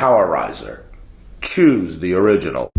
Powerizer. Choose the original.